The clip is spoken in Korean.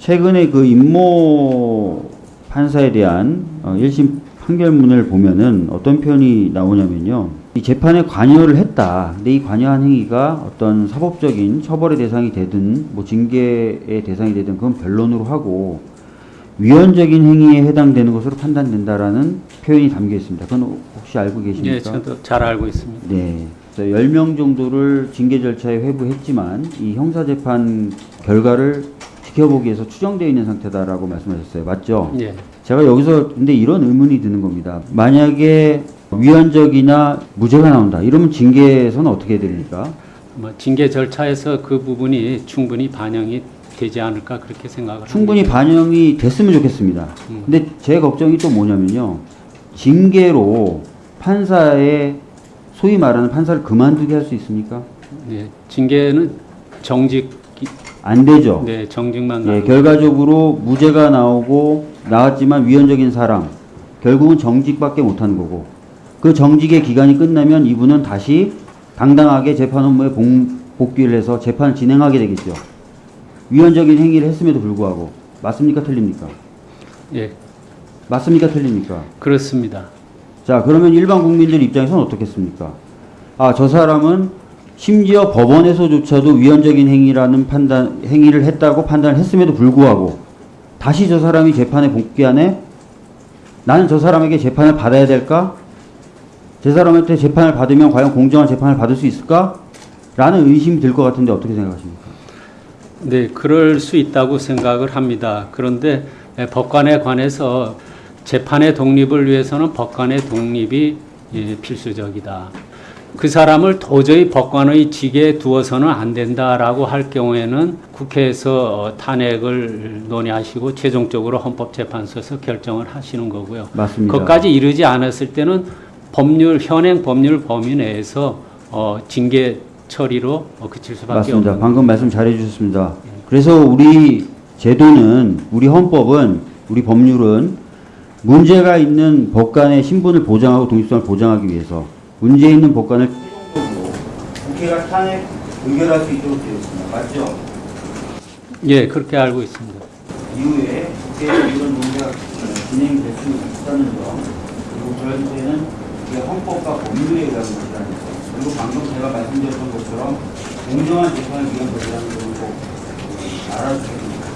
최근에 그 임모 판사에 대한 어, 1심 판결문을 보면은 어떤 표현이 나오냐면요. 이 재판에 관여를 했다. 근데 이 관여한 행위가 어떤 사법적인 처벌의 대상이 되든 뭐 징계의 대상이 되든 그건 변론으로 하고 위헌적인 행위에 해당되는 것으로 판단된다라는 표현이 담겨 있습니다. 그건 혹시 알고 계십니까? 예, 저도 잘 알고 있습니다. 네. 그래서 10명 정도를 징계 절차에 회부했지만 이 형사재판 결과를 지켜보기 위해서 추정되어 있는 상태다라고 말씀하셨어요. 맞죠? 예. 제가 여기서 근데 이런 의문이 드는 겁니다. 만약에 위헌적이나 무죄가 나온다. 이러면 징계에서는 어떻게 됩니까? 뭐 징계 절차에서 그 부분이 충분히 반영이 되지 않을까 그렇게 생각을 충분히 합니다. 반영이 됐으면 좋겠습니다. 음. 근데 제 걱정이 또 뭐냐면요. 징계로 판사의 소위 말하는 판사를 그만두게 할 수 있습니까? 예, 징계는 정직 안 되죠. 네, 정직만 예, 결과적으로 무죄가 나오고 나왔지만 위헌적인 사람 결국은 정직밖에 못하는 거고 그 정직의 기간이 끝나면 이분은 다시 당당하게 재판 업무에 봉- 복귀를 해서 재판을 진행하게 되겠죠. 위헌적인 행위를 했음에도 불구하고 맞습니까 틀립니까? 예, 맞습니까 틀립니까? 그렇습니다. 자 그러면 일반 국민들 입장에서는 어떻겠습니까? 아저 사람은 심지어 법원에서조차도 위헌적인 행위라는 판단 행위를 했다고 판단을 했음에도 불구하고 다시 저 사람이 재판에 복귀하네 나는 저 사람에게 재판을 받아야 될까? 저 사람한테 재판을 받으면 과연 공정한 재판을 받을 수 있을까? 라는 의심이 들 것 같은데 어떻게 생각하십니까? 네, 그럴 수 있다고 생각을 합니다. 그런데 예, 법관에 관해서 재판의 독립을 위해서는 법관의 독립이 예, 필수적이다. 그 사람을 도저히 법관의 직에 두어서는 안 된다라고 할 경우에는 국회에서 어, 탄핵을 논의하시고 최종적으로 헌법재판소에서 결정을 하시는 거고요. 맞습니다. 거기까지 이르지 않았을 때는 법률 현행 법률 범위 내에서 어, 징계 처리로 어, 그칠 수밖에 맞습니다. 없는 방금 말씀 잘해 주셨습니다. 그래서 우리 제도는 우리 헌법은 우리 법률은 문제가 있는 법관의 신분을 보장하고 독립성을 보장하기 위해서 문제 있는 법관을 국회가 탄핵 의결할 수 있도록 되어 있습니다. 맞죠? 예 그렇게 알고 있습니다. 이후에 국회에서 이런 논의가 진행될 수 있다는 점 그리고 저한테는 이게 헌법과 법률에 의한 것이라는 점 그리고 방금 제가 말씀드렸던 것처럼 공정한 재판을 위한 것이라는 점을 꼭 알아주셔야 됩니다.